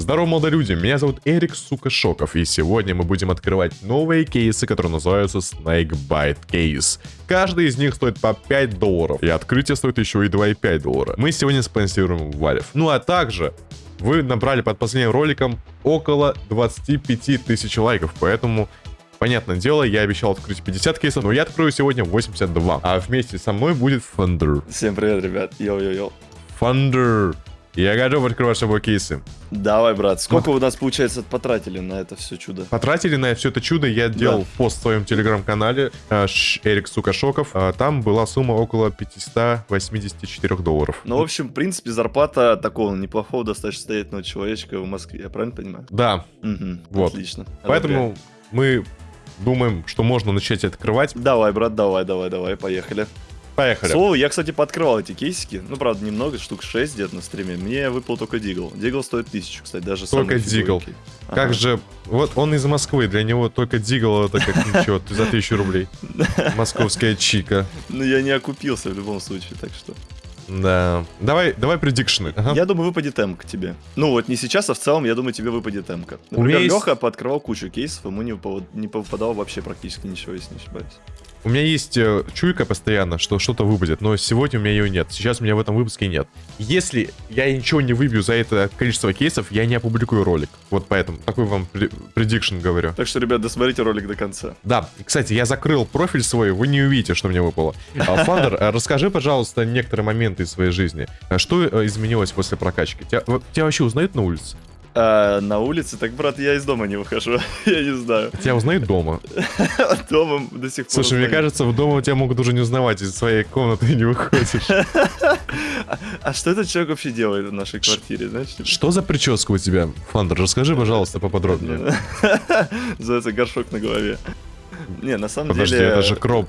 Здорово, молодые люди, меня зовут Эрик, сука, Шоков, и сегодня мы будем открывать новые кейсы, которые называются Snakebite Case. Каждый из них стоит по 5 долларов, и открытие стоит еще и 2,5 доллара. Мы сегодня спонсируем Valve. Ну а также вы набрали под последним роликом около 25 тысяч лайков, поэтому Понятное дело, я обещал открыть 50 кейсов, но я открою сегодня 82. А вместе со мной будет Thunder. Всем привет, ребят. Yo-yo-yo. Thunder. Я готов открывать с собой кейсы. Давай, брат. Сколько у нас, получается, потратили на это все чудо? Потратили на все это чудо, я делал Да. пост в своем телеграм-канале э, Эрик Сукашоков. А, Там была сумма около 584 долларов. Ну, в общем, в принципе, зарплата такого неплохого, достаточно состоятельного человечка в Москве. Я правильно понимаю? Да, Угу. Вот. Отлично. поэтому мы думаем, что можно начать открывать. Давай, брат, давай, давай, давай, поехали. Поехали. Слово, я, кстати, пооткрывал эти кейсики. Ну, правда, немного, штук 6 где-то на стриме. Мне выпал только Дигл. Дигл стоит 1000, кстати, даже Только Дигл. Как же... Вот он из Москвы, для него только Дигл это как ничего, за 1000 рублей. Московская чика. Ну, я не окупился в любом случае, так что... Да. Давай, давай предикшны. Ага. Я думаю, выпадет эмка тебе. Ну вот не сейчас, а в целом, я думаю, тебе выпадет эмка. У меня Например, есть- Леха пооткрывал кучу кейсов, ему не, не попадало вообще практически ничего, если не ошибаюсь. У меня есть э, чуйка постоянно, что что-то выпадет, но сегодня у меня ее нет. Сейчас у меня в этом выпуске нет. Если я ничего не выбью за это количество кейсов, я не опубликую ролик. Вот поэтому такой вам предикшн говорю. Так что, ребят, досмотрите ролик до конца. Да, кстати, я закрыл профиль свой, вы не увидите, что мне выпало. А, Фандер, э, расскажи, пожалуйста, некоторые моменты из своей жизни. А Что э, изменилось после прокачки? Тебя, тебя вообще узнают на улице? А, на улице, так, брат, я из дома не выхожу. я не знаю. Тебя узнают дома? Дома до сих пор. Слушай, мне узнают. кажется, в дома тебя могут уже не узнавать, из своей комнаты не выходишь. А что этот человек вообще делает в нашей квартире, знаешь? Что за прическа у тебя, Фандер? Расскажи, пожалуйста, поподробнее. Называется горшок на голове. Не, на самом Подожди, деле... это же кроп...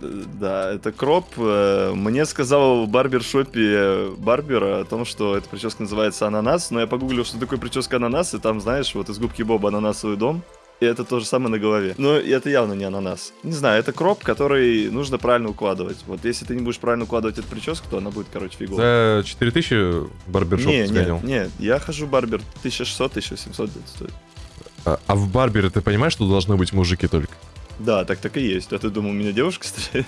Да, это кроп. Э, Мне сказал в барбершопе барбера о том, что эта прическа называется ананас, но я погуглил, что такое прическа ананас, и там, знаешь, вот из губки Боба ананасовый дом, и это то же самое на голове. Но это явно не ананас. Не знаю, это кроп, который нужно правильно укладывать. Вот если ты не будешь правильно укладывать эту прическу, то она будет, короче, фиговая. За 4000 барбершоп Не, сгонял? не, не, я хожу в барбер 1600-1700 где-то стоит. А, а в барбере ты понимаешь, что должны быть мужики только? Да, так так и есть. А ты думал, у меня девушка стоит?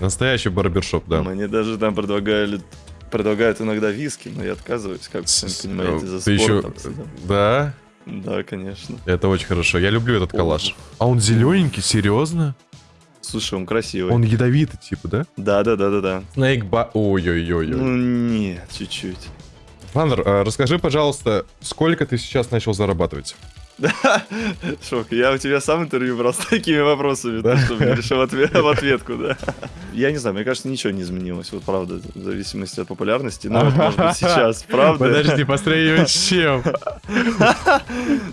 Настоящий барбершоп, да. Мне даже там предлагали предлагают иногда виски, но я отказываюсь, как вы понимаете, за Ты еще... спортом. всегда. Да? Да, конечно. Это очень хорошо. Я люблю этот коллаж. А он зелененький, серьезно? Слушай, он красивый. Он ядовитый, типа, да? Да, да, да, да, да. Снейк ба... Ой-ой-ой. Ну нет, чуть-чуть. Фандер, а расскажи, пожалуйста, сколько ты сейчас начал зарабатывать? Шок, я у тебя сам интервью брал с такими вопросами, Да? да? что мне решил отве- в ответку, да. Я не знаю, мне кажется, ничего не изменилось, вот правда, в зависимости от популярности. Ну, вот, может быть, сейчас, правда? Подожди, посмотри, с чем?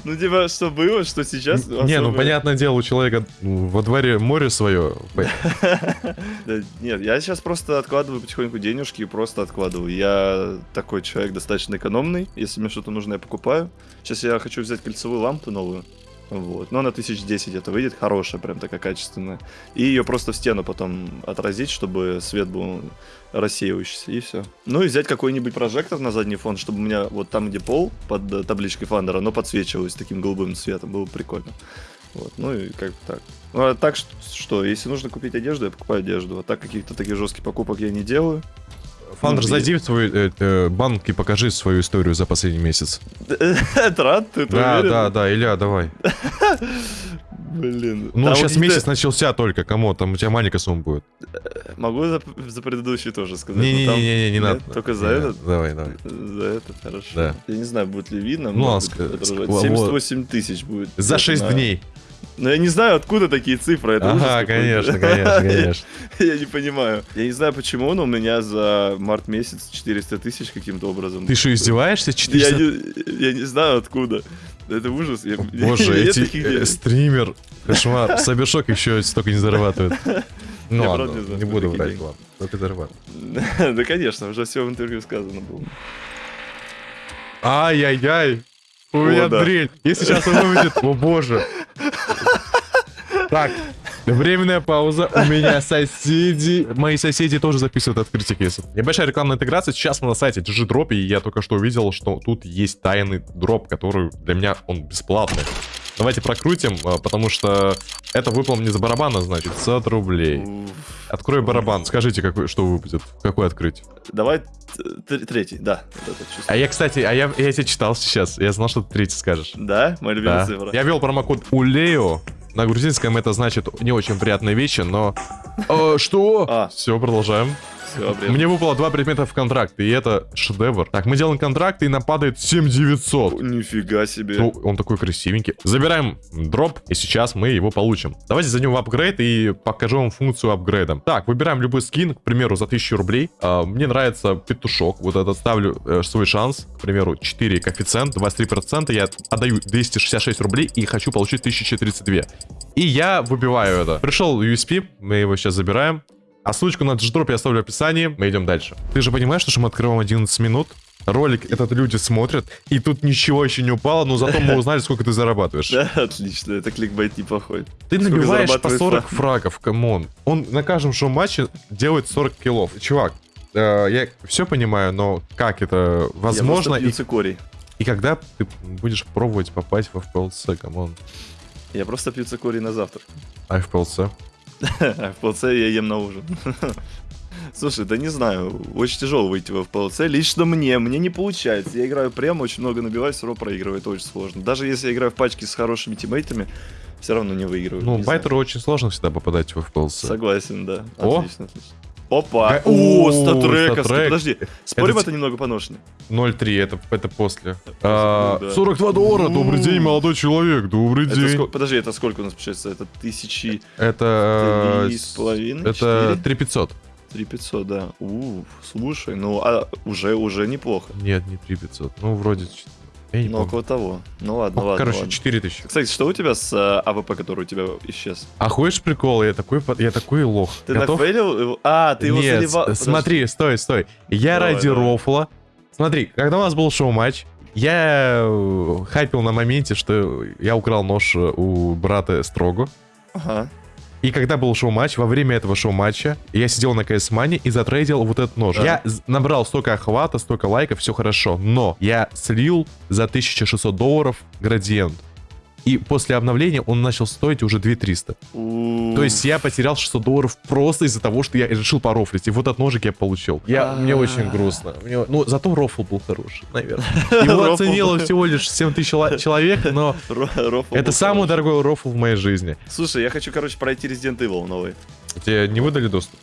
Ну, типа, что было, что сейчас. Не, ну понятное дело, у человека ну, во дворе море свое. Да, нет, я сейчас просто откладываю потихоньку денежки и просто откладываю. Я такой человек достаточно экономный. Если мне что-то нужно, я покупаю. Сейчас я хочу взять кольцевую лампу новую. Вот. Но она 1010 это выйдет, хорошая, прям такая качественная. И ее просто в стену потом отразить, чтобы свет был рассеивающийся, и все. Ну и взять какой-нибудь прожектор на задний фон, чтобы у меня вот там, где пол, под э, табличкой Фандера, оно подсвечивалось таким голубым цветом, было бы прикольно. Вот, ну и как так. Ну, а так что, если нужно купить одежду, я покупаю одежду. А так каких-то таких жестких покупок я не делаю. Фандер, Ну, зайди в свой э, э, банк и покажи свою историю за последний месяц. Это рад, ты Да, уверен? да, да, Илья, давай. Блин. Ну, Там сейчас какие-то- месяц начался только, кому? Там у тебя маленькая сумма будет. Могу за, за предыдущий тоже сказать. Не-не-не, не Нет, надо. Только за Не, этот? Давай, давай. За этот, хорошо. Да. Я не знаю, будет ли видно. Ну, может ладно, быть, ск- отображать. ск- 78 тысяч будет. За Это 6 на- дней. Но я не знаю, откуда такие цифры. Это Ага, конечно, конечно, конечно. Я не понимаю. Я не знаю, почему, но у меня за март месяц 400 тысяч каким-то образом. Ты что, издеваешься? Я 400... не, я не знаю откуда. Это ужас. Я- Боже, нет эти э, стример, кошмар, Сабершок еще столько не зарабатывает. Ну Я ладно, не знаю, не буду врать, деньги. ладно. Только зарабатывает. Да, конечно, уже все в интервью сказано было. Ай-яй-яй. У меня да. дрель. Если сейчас он выведет, о боже. Так, Временная пауза. У меня соседи. Мои соседи тоже записывают открытие кейсов. Небольшая рекламная интеграция. Сейчас мы на сайте GG Drop, и я только что увидел, что тут есть тайный дроп, который для меня он бесплатный. Давайте прокрутим, а, потому что это выпал мне за барабана, значит, 500 рублей. Открой барабан, скажите, какой, что выпадет, какой открыть. Давай третий, да. А я, кстати, а я, я тебя читал сейчас, я знал, что ты третий скажешь. Да, моя любимая Да. цифра. Я ввел промокод УЛЕО. На грузинском это значит не очень приятные вещи, но... Э, что? А. Все, продолжаем. Бред. Мне выпало два предмета в контракт, и это шедевр. Так, мы делаем контракт, и нам падает 7900. Нифига себе. Ну, он такой красивенький. Забираем дроп, и сейчас мы его получим. Давайте зайдем в апгрейд и покажу вам функцию апгрейда. Так, выбираем любой скин, к примеру, за 1000 рублей. А, мне нравится петушок, вот этот ставлю э, свой шанс. К примеру, 4 коэффициент, 23%. Я отдаю 266 рублей и хочу получить 1032. И я выбиваю это. Пришел USP, мы его сейчас забираем. А ссылочку на GGDrop я оставлю в описании. Мы идем дальше. Ты же понимаешь, что мы открываем 11 минут? Ролик этот люди смотрят, и тут ничего еще не упало, но зато мы узнали, сколько ты зарабатываешь. Да, отлично, это кликбайт неплохой. Ты Сколько набиваешь по зарабатывает 40 Фраг? фрагов, come on. Он на каждом шоу-матче делает 40 киллов. Чувак, э, я все понимаю, но как это возможно? Я И, и когда ты будешь пробовать попасть в FPLC, come on? Я просто пью цикорий на завтрак. А FPLC? FPLC я ем на ужин. Слушай, да не знаю, очень тяжело выйти в FPLC. Лично мне, мне не получается. Я играю прямо, очень много набиваю, все равно проигрываю, это очень сложно. Даже если я играю в пачке с хорошими тиммейтами, все равно не выигрываю. Ну, не знаю. байтеру очень сложно всегда попадать в FPLC. Согласен, да. О! Отлично, отлично. Опа! О, StatTrak! StatTrak. Подожди, спорим, Это немного поношенный? 0.3, это, это после. А, да. 42 доллара, добрый день, молодой человек, добрый день. Подожди, это сколько у нас получается? Это тысячи... Это... Три с половиной, Это четыре? 3500. 3500, да. У, слушай, ну, а уже, уже неплохо. Нет, не 3500. Ну, вроде... Я не Ну, помню. около того. Ну ладно, Ну, ладно. короче, ладно. 4000. Кстати, что у тебя с э, АВП, который у тебя исчез? А хочешь прикол? Я такой, я такой лох. Ты Готов? нафейлил? А, ты его Нет, заливал. смотри, стой, стой. Я Давай, ради давай. рофла. Смотри, когда у нас был шоу-матч, я э, хайпил на моменте, что я украл нож у брата Строго. Ага. И когда был шоу-матч, во время этого шоу-матча, я сидел на КС Мане и затрейдил вот этот нож. Да. Я набрал столько охвата, столько лайков, все хорошо. Но я слил за 1600 долларов градиент. И после обновления он начал стоить уже 2300. У, То есть я потерял 600 долларов просто из-за того, что я решил порофлить. И вот этот ножик я получил. Я, мне очень грустно. Мне- ну, зато рофл был хороший, наверное. Его оценило всего лишь 7 тысяч чело- человек, но это самый дорогой рофл в моей жизни. Слушай, я хочу, короче, пройти Resident Evil новый. Тебе не выдали доступ?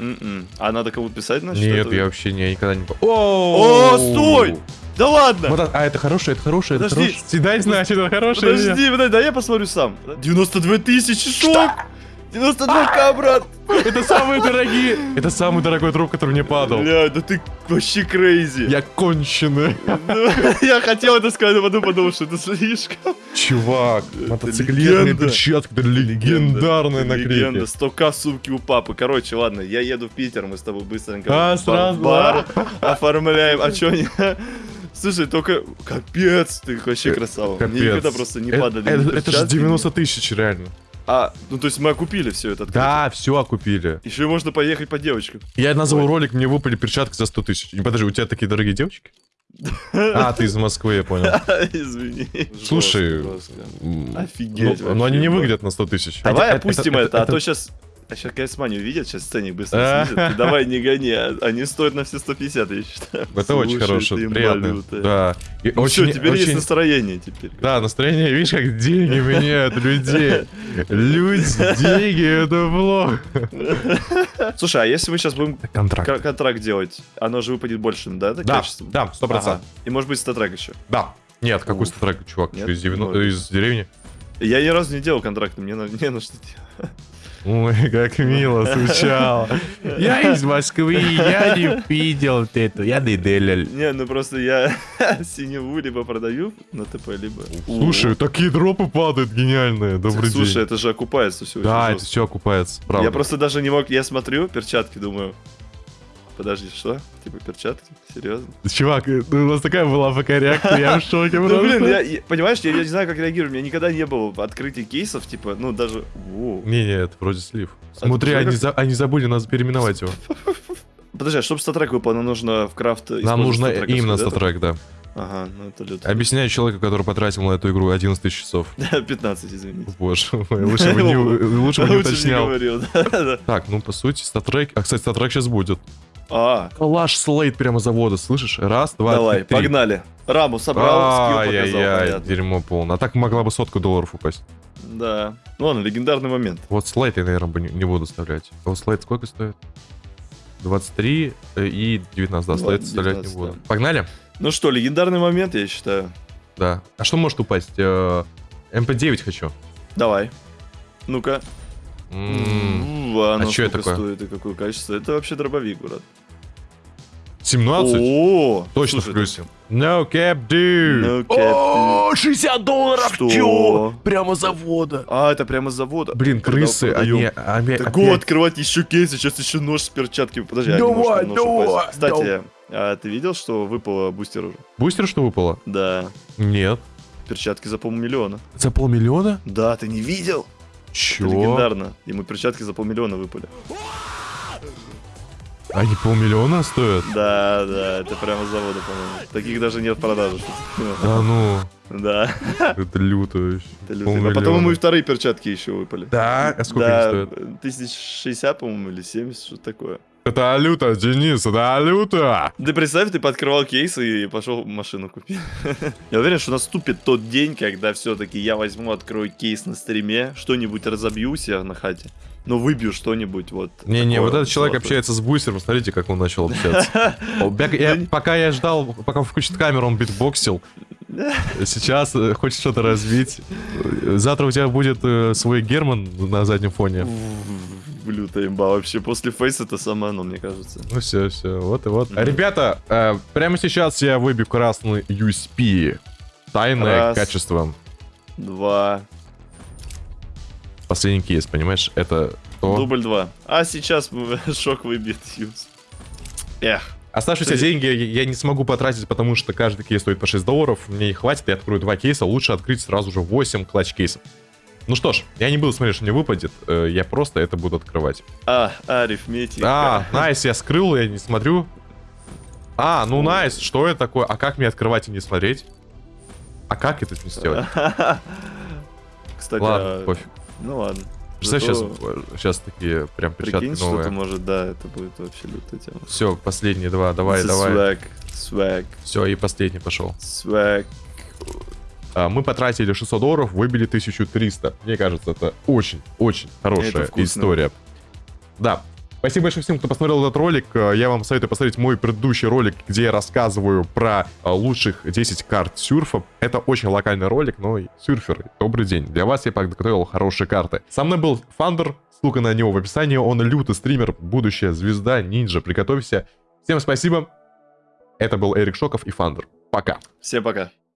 М-м. А надо кому писать, значит? Нет, это? я вообще не, никогда не... по- О, стой! Да ладно! Вот, а, это хорошее, это хорошее, это хорошее. Седай, значит, это хорошее. Подожди, подожди, да я посмотрю сам. 92 тысячи, шок! 92к, брат! Это самые дорогие. Это самый дорогой дроп, который мне падал. Бля, да ты вообще crazy. Я конченый. Ну, Я хотел это сказать, но потом подумал, что это слишком. Чувак, Это мотоциклетные легенда. перчатки, это легендарные Легенда, наклейки. 100к сумки у папы. Короче, ладно, я еду в Питер, мы с тобой быстренько А, сразу, бар оформляем. А чё не... Слушай, только... Капец, ты вообще красава. Мне Капец. никогда просто не Это- падали. Это, ни это же перчатки, ни- 90 тысяч, реально. А, ну то есть мы окупили все это. Да, все окупили. Еще можно поехать по девочкам. Я назвал ролик, мне выпали перчатки за 100 тысяч. И Подожди, у тебя такие дорогие девочки? А, ты из Москвы, я понял. Извини. Слушай, Офигеть ну, но они не выглядят на 100 тысяч. Давай опустим это- а то сейчас... А сейчас Кайсмани увидят, сейчас ценник быстро снизят. Ты давай не гони, а- они стоят на все 150, я считаю. Это очень ты приятно. Да. Ну всё, теперь есть настроение теперь. Да, настроение, видишь, как деньги меняют людей. Люди, деньги, это плохо. Слушай, а если мы сейчас будем Контракт. кон- контракт делать, оно же выпадет большим, да, Да, да, сто процентов. Ага. И может быть статрек еще. Да. Нет, какой статрек, чувак, Нет? из, деревни? Я ни разу не делал контракты, мне на, не на что делать. Ой, как мило звучало. Я из Москвы, я не видел эту, я не делал. Не, ну просто я синеву либо продаю на ТП, либо... Слушай, такие дропы падают гениальные, добрый Слушай, день. это же окупается все Да, это все окупается, правда. Я просто даже не мог, я смотрю перчатки, думаю, Подожди, что? Типа перчатки? Серьезно? Чувак, э, ну, у нас такая была пока реакция, я в шоке Ну, блин, я, понимаешь, я, я не знаю, как реагировать. У меня никогда не было открытия кейсов, типа, ну, даже... Не-не, это вроде слив. А Смотри, они, за- они забыли нас переименовать его. Подожди, а чтобы StatTrak выпал, нам нужно в крафт Нам нужно именно StatTrak, да. Ага, ну это люто. Объясняю человеку, который потратил на эту игру 11 тысяч часов. 15, извините. Боже мой, лучше бы не, лучше бы не уточнял. Так, ну по сути, StatTrak... А, кстати, StatTrak сейчас будет. А, Калаш Slate прямо с завода, слышишь? Раз, два, давай, три, погнали. Раму собрал, скилл показал, Ай-яй-яй, понятно. дерьмо полное. А так могла бы сотку долларов упасть. Да. Ну ладно, легендарный момент. Вот слайд я, наверное, бы не, не буду вставлять. А вот слайд сколько стоит? 23 э, и 19, да, слайд 19, вставлять не буду. да. Погнали? Ну что, легендарный момент, я считаю. Да. А что может упасть? Э, МП-9 хочу. Давай. Ну-ка. М, А а чё это такое? стоит и какое качество? Это вообще дробовик, брат. 17? О, Точно слушай, в плюсе. No cap, dude. No cap, О, 60 долларов, Что? чё? Прямо завода. А, это прямо с завода. Блин, крысы, они, они Так опять- го, открывать еще кейсы, сейчас еще нож с перчатками. Подожди, Давай, может там нож давай. Кстати, а ты видел, что выпало бустер уже? Бустер что выпало? Да. Нет. Перчатки за полмиллиона. За полмиллиона? Да, ты не видел? Чё? Это легендарно. Ему перчатки за полмиллиона выпали. Они полмиллиона стоят? Да, да, это прямо с завода, по-моему. Таких даже нет в продаже. Да ну, Да, это люто вообще. это люто. А потом ему и вторые перчатки еще выпали. Да? А сколько да, они стоят? тысяч шестьдесят, по-моему, или 70, что такое. Это люто, Денис, это люто! Ты представь, ты подкрывал кейс и пошел машину купить. Я уверен, что наступит тот день, когда все-таки я возьму, открою кейс на стриме, что-нибудь разобью себя на хате, но выбью что-нибудь вот. Не-не, вот этот человек общается с бустером, смотрите, как он начал общаться. Пока я ждал, пока включит камеру, он битбоксил. Сейчас э, хочет что-то развить. Завтра у тебя будет э, свой Герман на заднем фоне. Лютая имба вообще. После фейса это самое оно, мне кажется. Ну все, все, вот и вот. Мгм. Ребята, э, прямо сейчас я выбью красный USP. Тайное Раз. качество. Два. Последний кейс, понимаешь? Это то. Дубль два. А сейчас шок выбьет Юз. Эх. Оставшиеся Ты- деньги я не смогу потратить, потому что каждый кейс стоит по 6 долларов. Мне их хватит, я открою два кейса. Лучше открыть сразу же 8 клатч-кейсов. Ну что ж, я не буду смотреть, что мне выпадет. э, Я просто это буду открывать. А, арифметика. А, найс, я скрыл, я не смотрю. А, ну найс, что это такое? А как мне открывать и не смотреть? А как это не сделать? Кстати, Ладно, а- пофиг. ну ладно. Представь, сейчас, Зато сейчас такие прям перчатки Прикинь, что-то новые. может, да, это будет вообще лютая тема. Все, последние два, давай, is давай. Swag, swag, Все, и последний пошел. swag. А, Мы потратили 600 долларов, выбили 1300. Мне кажется, это очень-очень хорошая история. Да. Спасибо большое всем, кто посмотрел этот ролик. Э, Я вам советую посмотреть мой предыдущий ролик, где я рассказываю про э, лучших 10 карт сюрфа. Это очень локальный ролик, но сюрферы, добрый день. Для вас я подготовил хорошие карты. Со мной был Фандер, ссылка на него в описании. Он лютый стример, будущая звезда, ниндзя. Приготовься. Всем спасибо. Это был Эрик Шоков и Фандер. Пока. Всем пока.